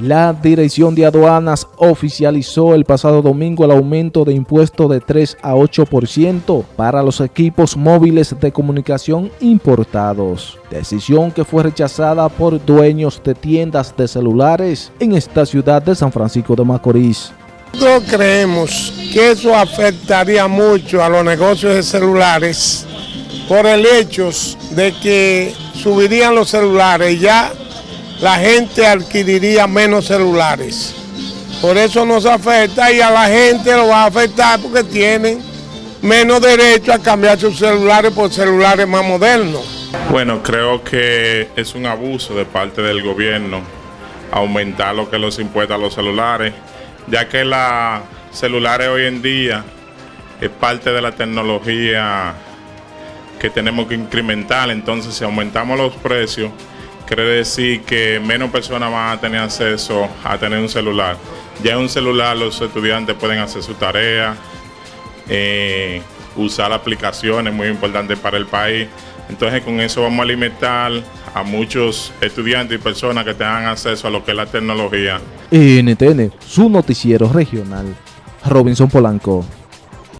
La Dirección de Aduanas oficializó el pasado domingo el aumento de impuesto de 3 a 8% para los equipos móviles de comunicación importados, decisión que fue rechazada por dueños de tiendas de celulares en esta ciudad de San Francisco de Macorís. Nosotros creemos que eso afectaría mucho a los negocios de celulares por el hecho de que subirían los celulares ya la gente adquiriría menos celulares. Por eso nos afecta y a la gente lo va a afectar porque tienen menos derecho a cambiar sus celulares por celulares más modernos. Bueno, creo que es un abuso de parte del gobierno aumentar lo que los impuestos a los celulares, ya que los celulares hoy en día es parte de la tecnología que tenemos que incrementar, entonces si aumentamos los precios, quiere decir que menos personas van a tener acceso a tener un celular. Ya en un celular los estudiantes pueden hacer su tarea, eh, usar aplicaciones muy importantes para el país. Entonces con eso vamos a alimentar a muchos estudiantes y personas que tengan acceso a lo que es la tecnología. NTN, su noticiero regional. Robinson Polanco.